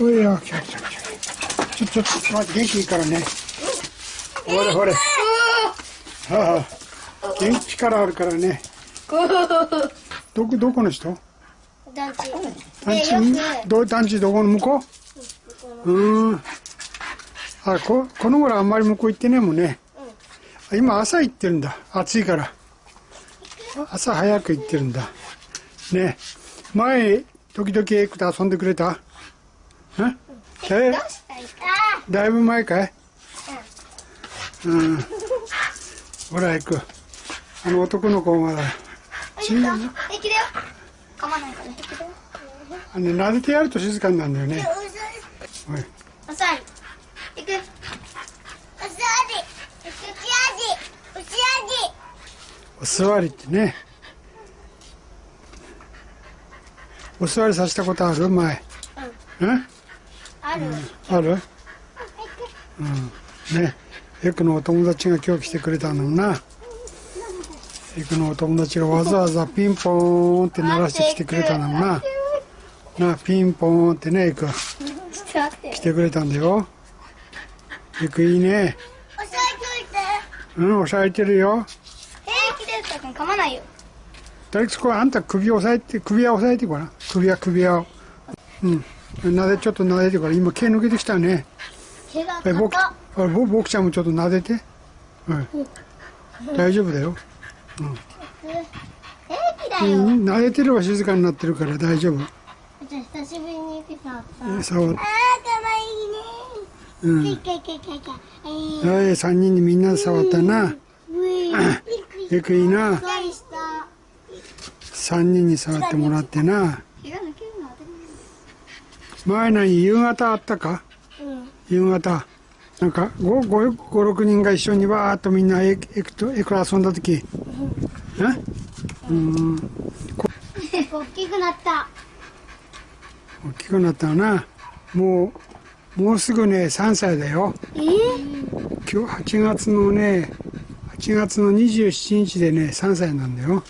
おいよ、来た来た来た。ちょ、ちょ、ちょっと待って、元気いいからね。ほれほれ。はあ、元気力あるからね。どこ、どこの人団地。団地でよど、団地どこの向こううん。あ、こ、この頃あんまり向こう行ってねえもんね。今朝行ってるんだ。暑いから。朝早く行ってるんだ。ね前、時々エイクと遊んでくれただいぶ前かい？うん。ほら、エク。あの男の子が、ちいいか平気だよ。噛まないから。あの、撫でてやると静かになるんだよね。おい。おさり。行く。おさり。うちあじ。うちお座りってね。お座りさせたことある？前。うんある。ある？うん。ね。エクのお友達が今日来てくれたのな。エクのお友達がわざわざピンポーンって鳴らしてきてくれたのな。な、ピンポーンってね、エク。来てくれたんだよ。エクいいね。おさりといて。うん、押さえてるよ。平気だよ、たくん噛まないよ。とりあえずこれあんた首を押さえて、首は押さえてごらん。首は首輪を。うん。なで、ちょっと撫でてごらん。今毛抜けてきたね。毛がえ、僕、硬あぼ僕ちゃんもちょっと撫でて。うん。大丈夫だよ。平気だうよ。ん、撫でてれば静かになってるから大丈夫。じゃあ久しぶりにピザあった。えそう。あー、かわいいね。うん。かいかいかいかい。はい、三人にみんなで触ったな。うい。よくいいな。何した三人に触ってもらってな。毛が抜けるの当たり前何夕方あったか？前。うん。夕方。なんか、五、五、五、六人が一緒にわーっとみんなエク、と、エク遊んだ時。え？うん。大きくなった。大きくなったな。もう、もうすぐね、3歳だよ。え？今日8月のね、8月の27日でね、3歳なんだよ。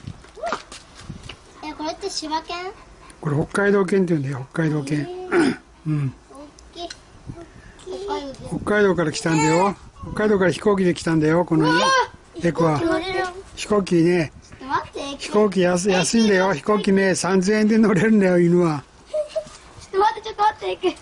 え、これって柴犬これ北海道犬って言うんだよ、北海道犬。うん。北海道から来たんだよ。北海道から飛行機で来たんだよ、このエクは。飛行機ね。飛行機安安いんだよ。飛行機ね、3000円で乗れるんだよ、犬は。ちょっと待って、ちょっと待って、